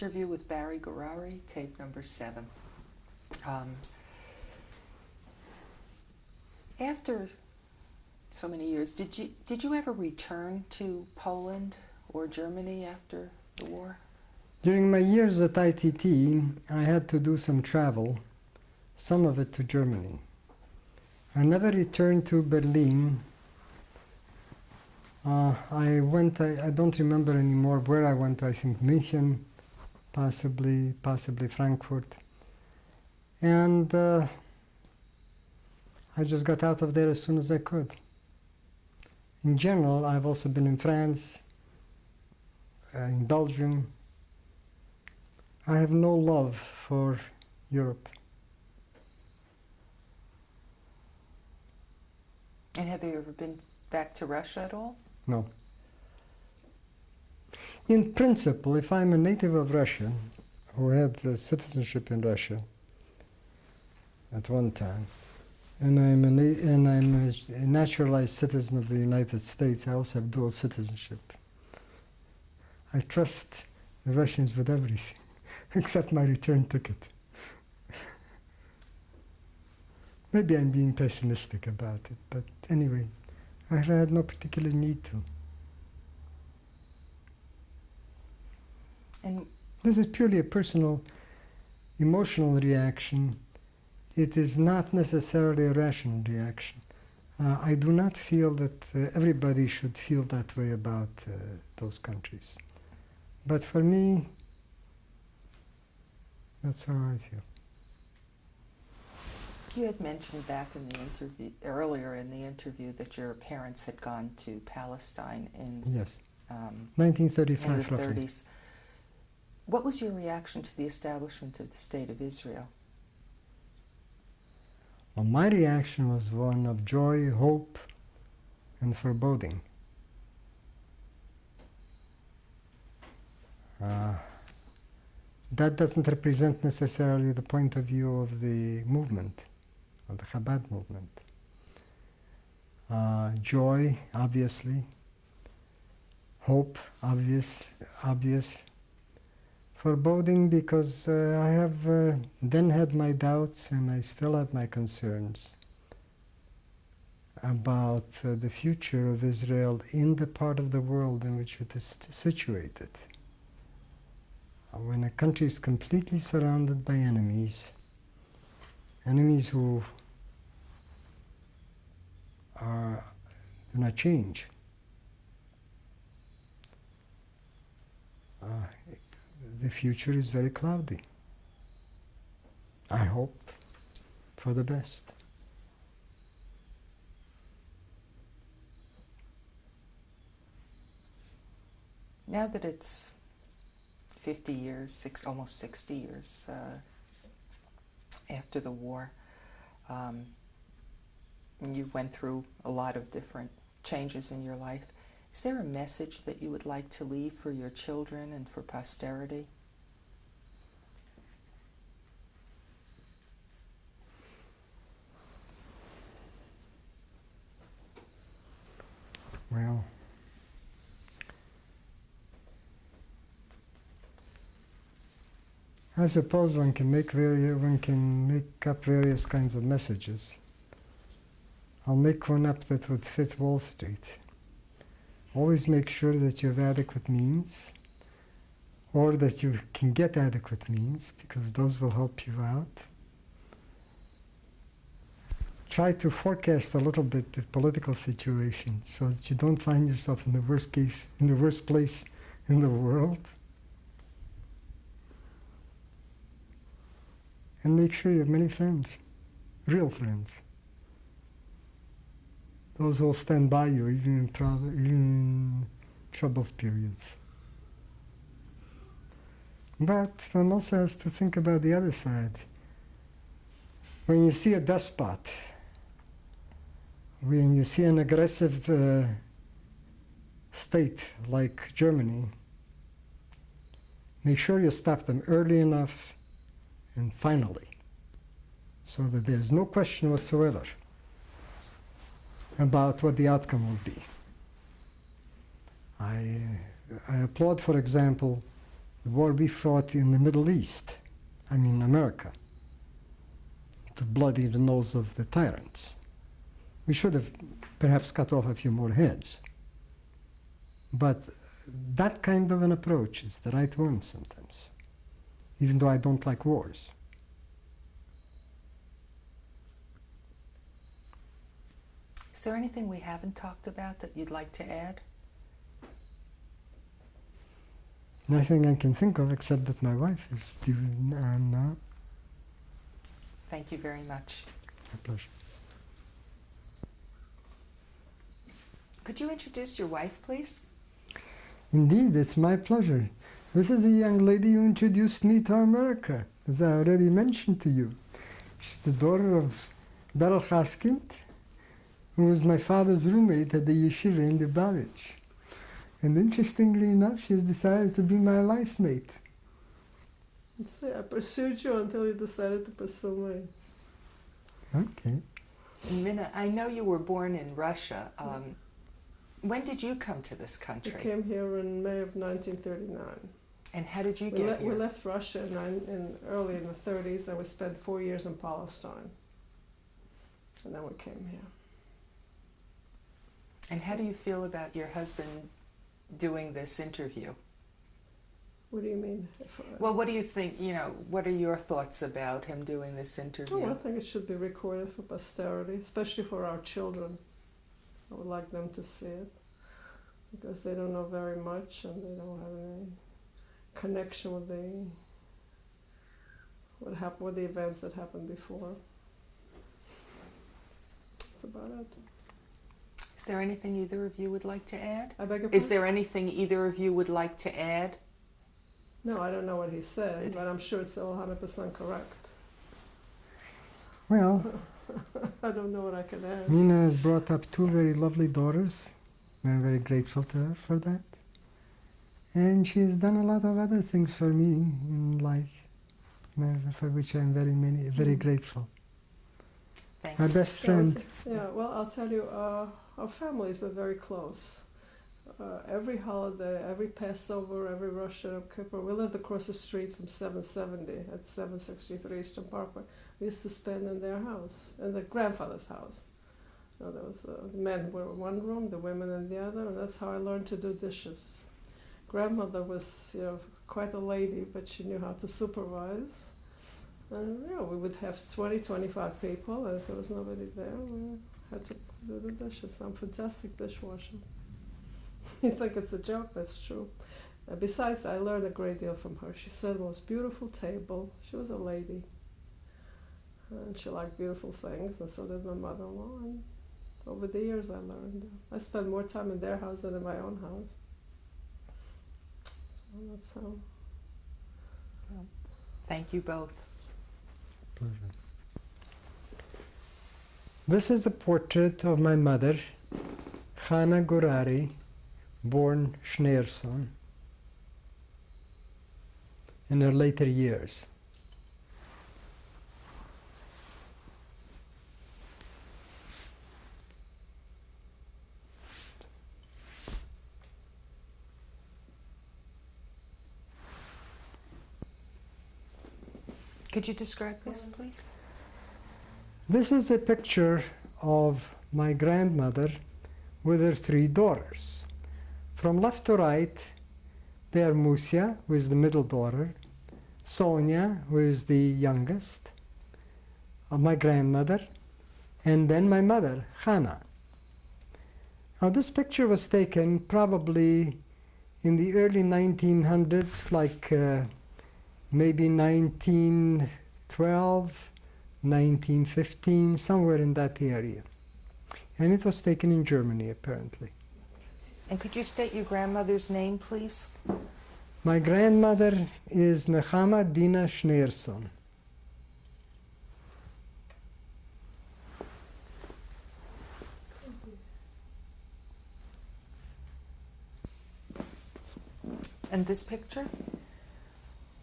interview with Barry Gurari, tape number seven. Um, after so many years, did you did you ever return to Poland or Germany after the war? During my years at ITT, I had to do some travel, some of it to Germany. I never returned to Berlin. Uh, I went, I, I, don't remember anymore where I went, I think München, possibly, possibly Frankfurt. And uh, I just got out of there as soon as I could. In general, I've also been in France, uh, in Belgium. I have no love for Europe. And have you ever been back to Russia at all? No. In principle, if I'm a native of Russia, who had citizenship in Russia at one time, and I'm, a, and I'm a naturalized citizen of the United States, I also have dual citizenship. I trust the Russians with everything, except my return ticket. Maybe I'm being pessimistic about it, but anyway, I had no particular need to. And this is purely a personal, emotional reaction. It is not necessarily a rational reaction. Uh, I do not feel that uh, everybody should feel that way about uh, those countries. But for me, that's how I feel. You had mentioned back in the interview, earlier in the interview, that your parents had gone to Palestine in yes, um, 1935 in the roughly. 30s. What was your reaction to the establishment of the State of Israel? Well, my reaction was one of joy, hope, and foreboding. Uh, that doesn't represent necessarily the point of view of the movement of the Chabad movement. Uh, joy, obviously. Hope, obvious, obvious. Foreboding because uh, I have uh, then had my doubts and I still have my concerns about uh, the future of Israel in the part of the world in which it is situated. Uh, when a country is completely surrounded by enemies, enemies who are, do not change. The future is very cloudy. I hope for the best. Now that it's 50 years, six, almost 60 years uh, after the war, um, you went through a lot of different changes in your life. Is there a message that you would like to leave for your children and for posterity? Well, I suppose one can make vari- one can make up various kinds of messages. I'll make one up that would fit Wall Street. Always make sure that you have adequate means, or that you can get adequate means, because those will help you out. Try to forecast a little bit the political situation so that you don't find yourself in the worst case, in the worst place in the world. And make sure you have many friends, real friends those will stand by you even in, trouble, even in troublous periods. But one also has to think about the other side. When you see a despot, when you see an aggressive uh, state like Germany, make sure you stop them early enough and finally, so that there is no question whatsoever about what the outcome will be. I, I applaud, for example, the war we fought in the Middle East, I mean America, to bloody the nose of the tyrants. We should have perhaps cut off a few more heads. But that kind of an approach is the right one sometimes, even though I don't like wars. Is there anything we haven't talked about that you'd like to add? Nothing I can think of except that my wife is due uh, now. Thank you very much. My pleasure. Could you introduce your wife, please? Indeed, it's my pleasure. This is the young lady who introduced me to America, as I already mentioned to you. She's the daughter of Beryl Haskind, who was my father's roommate at the yeshiva in Lubavitch. And interestingly enough, she has decided to be my life mate. So I pursued you until you decided to pursue me. Okay. Minna, I know you were born in Russia. Um, when did you come to this country? I came here in May of 1939. And how did you We, get here? we left Russia in, in early in the 30s, and we spent four years in Palestine. And then we came here. And how do you feel about your husband doing this interview? What do you mean? Well, what do you think? You know, what are your thoughts about him doing this interview? oh, I think it should be recorded for posterity, especially for our children. I would like them to see it because they don't know very much and they don't have any connection with the what happened with the events that happened before. That's about it. Is there anything either of you would like to add? I beg your pardon? Is there anything either of you would like to add? No, I don't know what he said, but I'm sure it's all 100% correct. Well, I don't know what I can add. Mina has brought up two very lovely daughters. I'm very grateful to her for that. And she has done a lot of other things for me in life, for which I'm very many, very Mm. grateful. Thank you. My you. best friend. Yeah, well, I'll tell you, uh, our families were very close. Uh, every holiday, every Passover, every Rosh Hashanah, Kippur, we lived across the street from 770 at 763 Eastern Parkway. We used to spend in their house, in the grandfather's house. So there was uh, the men were in one room, the women in the other, and that's how I learned to do dishes. Grandmother was, you know, quite a lady, but she knew how to supervise. And yeah, we would have 20, 25 people, and if there was nobody there, we had to do the dishes. I'm a fantastic dishwasher. you think it's a joke, that's true. Uh, besides, I learned a great deal from her. She said the most beautiful table. She was a lady. And she liked beautiful things, and so did my mother in law. And over the years, I learned. I spent more time in their house than in my own house. So that's how. Thank you both. Pleasure. This is a portrait of my mother, Hannah Gurari, born Schneerson, in her later years. Could you describe this, please? This is a picture of my grandmother with her three daughters. From left to right, they are Musia, who is the middle daughter, Sonia, who is the youngest, of my grandmother, and then my mother, Hannah. Now, this picture was taken probably in the early 1900s, like uh, maybe 1912, 1915, somewhere in that area. And it was taken in Germany, apparently. And could you state your grandmother's name, please? My grandmother is Nechama Dina Schneerson. And this picture?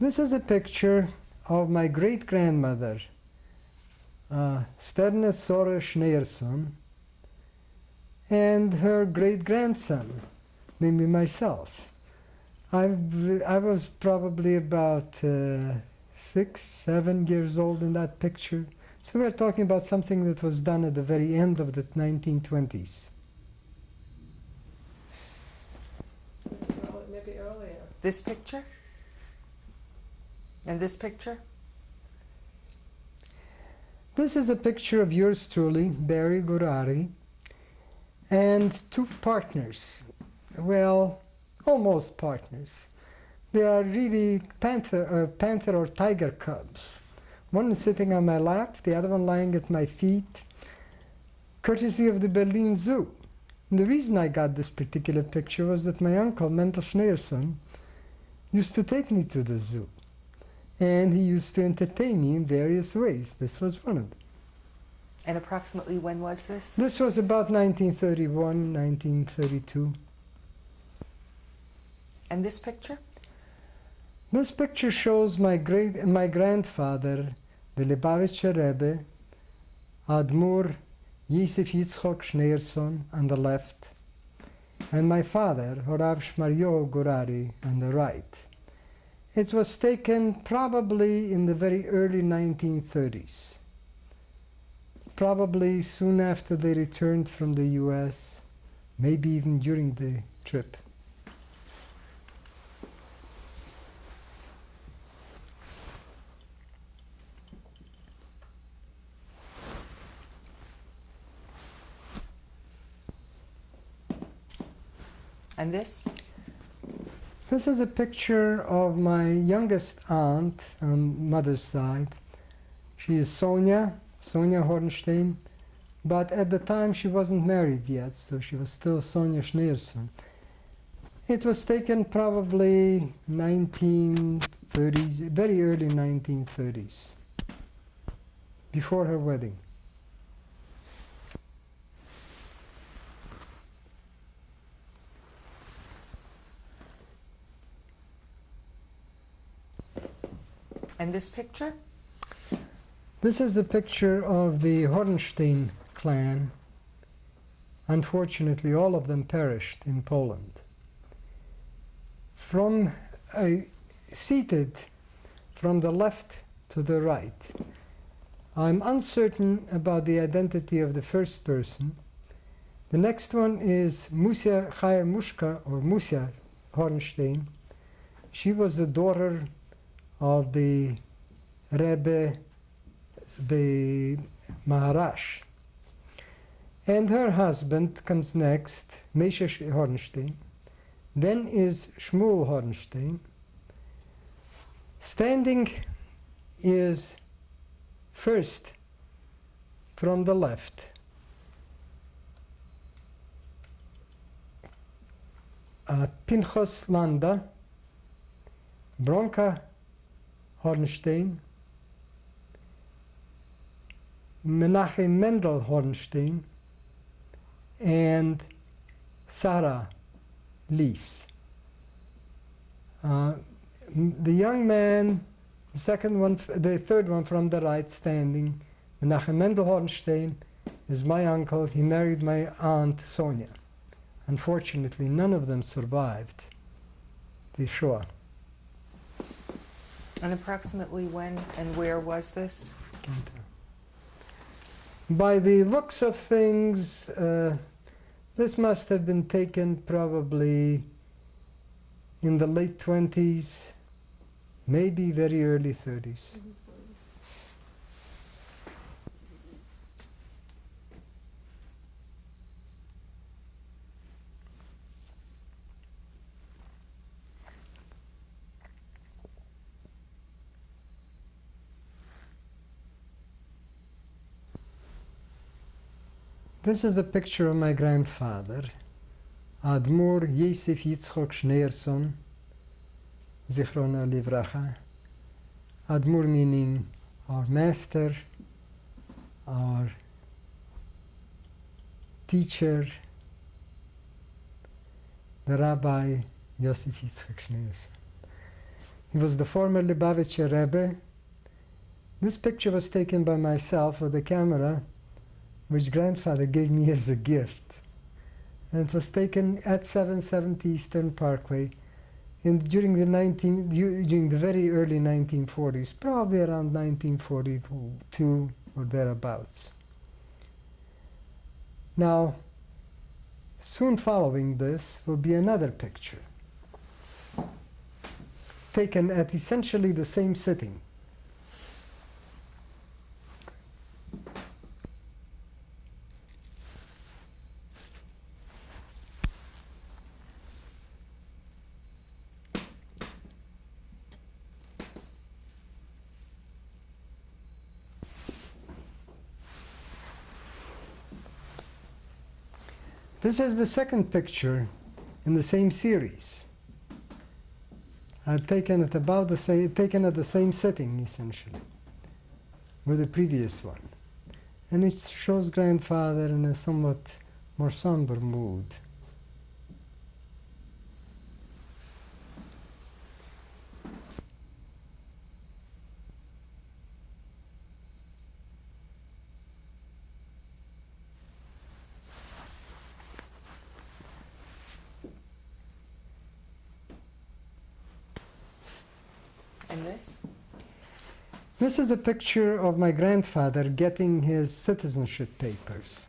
This is a picture of my great grandmother, uh, Sterne Sora Schneerson, and her great grandson, namely myself. I, I was probably about uh, six, seven years old in that picture. So we're talking about something that was done at the very end of the 1920s. Maybe earlier. This picture? And this picture? This is a picture of yours truly, Barry Gurari, and two partners. Well, almost partners. They are really panther, uh, panther or tiger cubs. One is sitting on my lap, the other one lying at my feet, courtesy of the Berlin Zoo. And the reason I got this particular picture was that my uncle, Mendel Schneerson, used to take me to the zoo. And he used to entertain me in various ways. This was one of them. And approximately when was this? This was about 1931, 1932. And this picture? This picture shows my great, my grandfather, the Lubavitcher Rebbe, Admur Yosef Yitzchok Schneerson on the left, and my father, Horav Shmaryo Gurari, on the right. It was taken probably in the very early 1930s, probably soon after they returned from the US, maybe even during the trip. And this? This is a picture of my youngest aunt on mother's side. She is Sonia, Sonia Hornstein, but at the time she wasn't married yet, so she was still Sonia Schneerson. It was taken probably 1930s, very early 1930s, before her wedding. And this picture? This is a picture of the Hornstein clan. Unfortunately, all of them perished in Poland. From uh, seated from the left to the right, I'm uncertain about the identity of the first person. The next one is Musia Chaya Mushka, or Musia Hornstein. She was the daughter of the Rebbe, the Maharash. And her husband comes next, Mesha Hornstein. Then is Shmuel Hornstein. Standing is first from the left. Uh, Landa, Bronca Hornstein, Menachem Mendel Hornstein, and Sarah Lees. Uh, the young man, the second one, the third one from the right standing, Menachem Mendel Hornstein, is my uncle. He married my aunt Sonia. Unfortunately, none of them survived the Shoah. And approximately when and where was this? By the looks of things, uh, this must have been taken probably in the late 20s, maybe very early 30s. This is the picture of my grandfather, Admur Yosef Yitzchok Schneerson, Zichrona Livracha. Admur meaning our master, our teacher, the Rabbi Yosef Yitzchok Schneerson. He was the former Lubavitcher Rebbe. This picture was taken by myself with a camera which grandfather gave me as a gift. And it was taken at 770 Eastern Parkway in, during the 19 during the very early 1940s, probably around 1942 or thereabouts. Now, soon following this will be another picture taken at essentially the same sitting. This is the second picture in the same series. I've taken it about the same, taken at the same setting essentially, with the previous one, and it shows grandfather in a somewhat more somber mood. This is a picture of my grandfather getting his citizenship papers.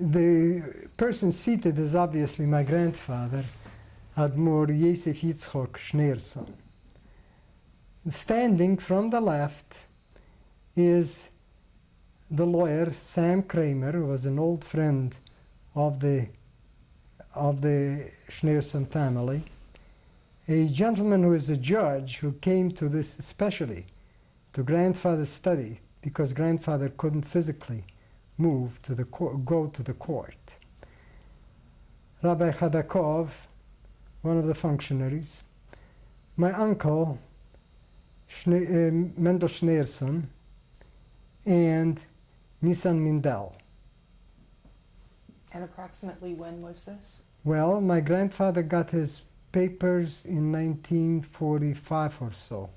The person seated is obviously my grandfather, Admor Yosef Yitzchok Schneerson. Standing from the left is the lawyer Sam Kramer, who was an old friend of the of the Schneerson family a gentleman who is a judge who came to this especially to grandfather's study because grandfather couldn't physically move to the go to the court. Rabbi Chadakov, one of the functionaries, my uncle Schne- uh, Mendel Schneerson, and Nisan Mindel. And approximately when was this? Well, my grandfather got his papers in 1945 or so.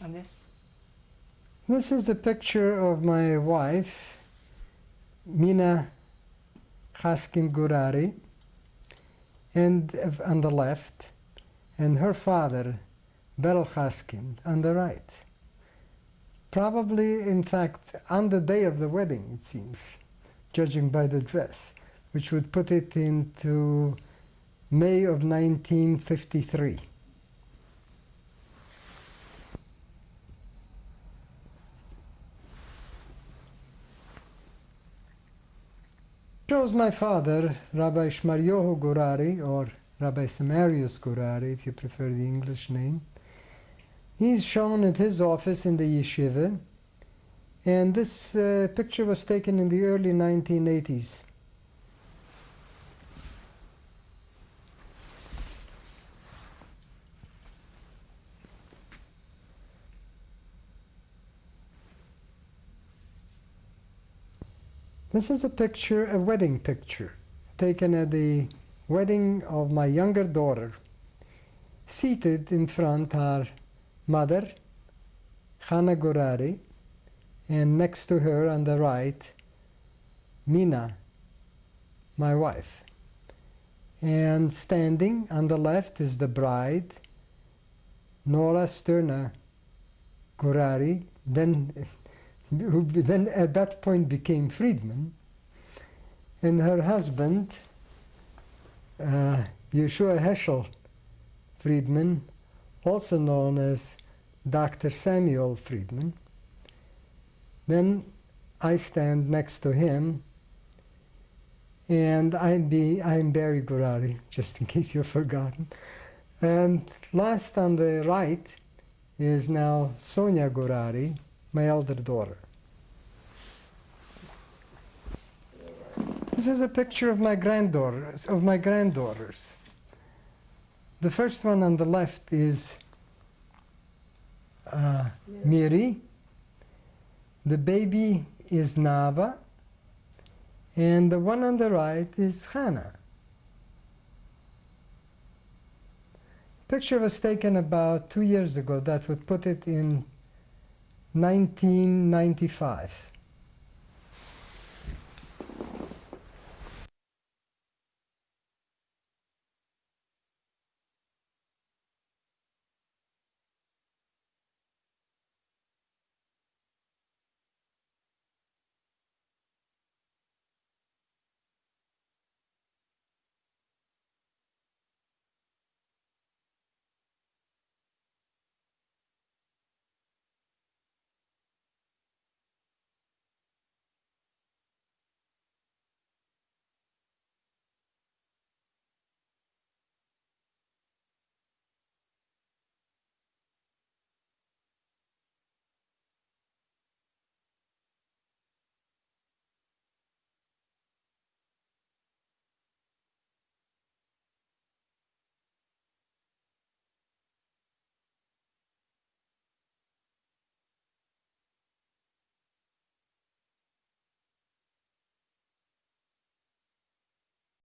And this? This is a picture of my wife, Mina Chaskin Gurari, and uh, on the left, and her father, Berel Chaskin, on the right. Probably, in fact, on the day of the wedding, it seems, judging by the dress, which would put it into May of 1953. shows my father, Rabbi Shmaryohu Gurari, or Rabbi Samarius Gurari, if you prefer the English name. He's shown at his office in the yeshiva, and this uh, picture was taken in the early 1980s. This is a picture, a wedding picture, taken at the wedding of my younger daughter. Seated in front are mother, Hannah Gurari, and next to her on the right, Mina, my wife. And standing on the left is the bride, Nora Sterna Gurari, then who then at that point became Friedman, and her husband, uh, Yeshua Heschel Friedman, also known as Dr. Samuel Friedman. Then I stand next to him, and I'm, be, I'm Barry Gurari, just in case you've forgotten. And last on the right is now Sonia Gurari, my elder daughter. This is a picture of my granddaughters. Of my granddaughters. The first one on the left is uh, Miri. The baby is Nava, and the one on the right is Hannah. Picture was taken about two years ago. That would put it in 1995.